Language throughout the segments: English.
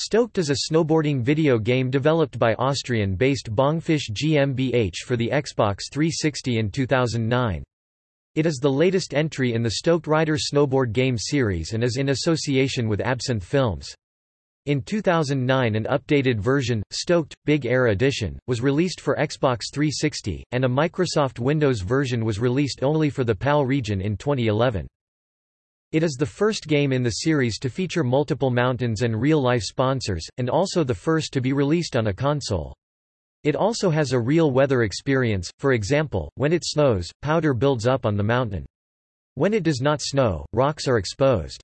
Stoked is a snowboarding video game developed by Austrian-based Bongfish GmbH for the Xbox 360 in 2009. It is the latest entry in the Stoked Rider snowboard game series and is in association with Absinthe Films. In 2009 an updated version, Stoked, Big Air Edition, was released for Xbox 360, and a Microsoft Windows version was released only for the PAL region in 2011. It is the first game in the series to feature multiple mountains and real-life sponsors, and also the first to be released on a console. It also has a real weather experience, for example, when it snows, powder builds up on the mountain. When it does not snow, rocks are exposed.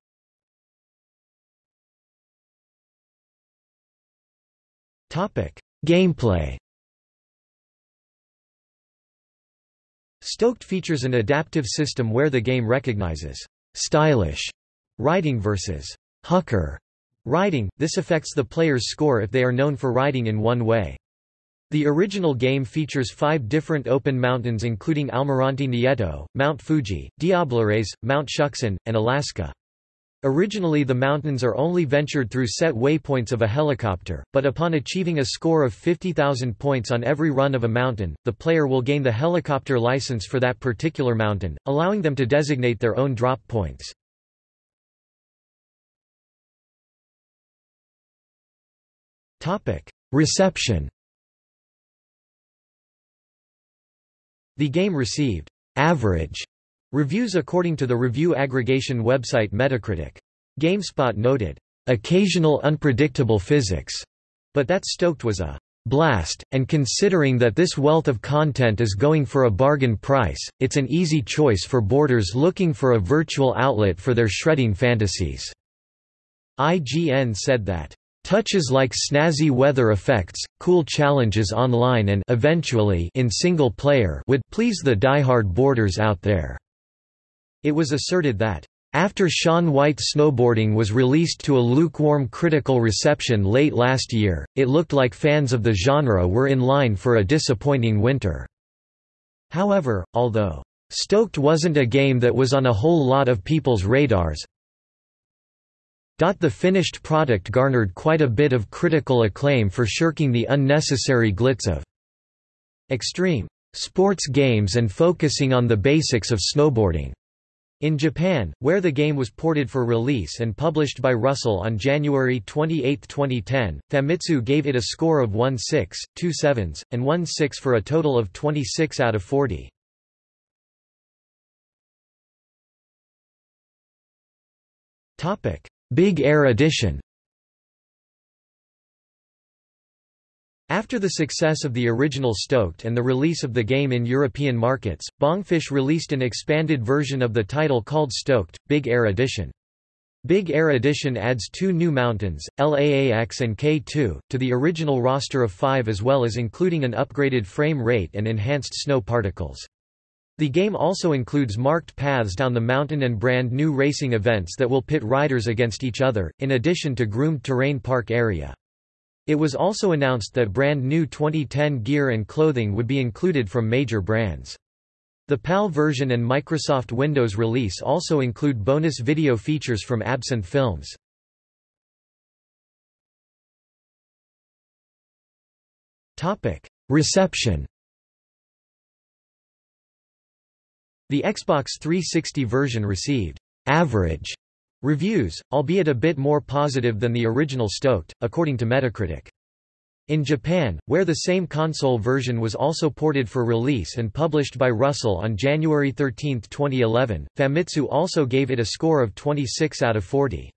Gameplay Stoked features an adaptive system where the game recognizes stylish riding versus hucker riding, this affects the player's score if they are known for riding in one way. The original game features five different open mountains including Almirante Nieto, Mount Fuji, Diablerets, Mount Shuksan, and Alaska. Originally the mountains are only ventured through set waypoints of a helicopter, but upon achieving a score of 50,000 points on every run of a mountain, the player will gain the helicopter license for that particular mountain, allowing them to designate their own drop points. Reception The game received average reviews according to the review aggregation website Metacritic. GameSpot noted, occasional unpredictable physics, but that Stoked was a blast, and considering that this wealth of content is going for a bargain price, it's an easy choice for boarders looking for a virtual outlet for their shredding fantasies. IGN said that Touches like snazzy weather effects, cool challenges online and eventually in single player would please the die-hard boarders out there. It was asserted that after Shaun White Snowboarding was released to a lukewarm critical reception late last year, it looked like fans of the genre were in line for a disappointing winter. However, although Stoked wasn't a game that was on a whole lot of people's radars, the finished product garnered quite a bit of critical acclaim for shirking the unnecessary glitz of extreme sports games and focusing on the basics of snowboarding. In Japan, where the game was ported for release and published by Russel on January 28, 2010, Famitsu gave it a score of 1 6, 2 7s, and 1 6 for a total of 26 out of 40. Topic: Big Air Edition After the success of the original Stoked and the release of the game in European markets, Bongfish released an expanded version of the title called Stoked, Big Air Edition. Big Air Edition adds two new mountains, LAAX and K2, to the original roster of five as well as including an upgraded frame rate and enhanced snow particles. The game also includes marked paths down the mountain and brand new racing events that will pit riders against each other, in addition to groomed terrain park area. It was also announced that brand new 2010 gear and clothing would be included from major brands. The PAL version and Microsoft Windows release also include bonus video features from Absinthe Films. Reception The Xbox 360 version received average reviews, albeit a bit more positive than the original Stoked, according to Metacritic. In Japan, where the same console version was also ported for release and published by Russel on January 13, 2011, Famitsu also gave it a score of 26 out of 40.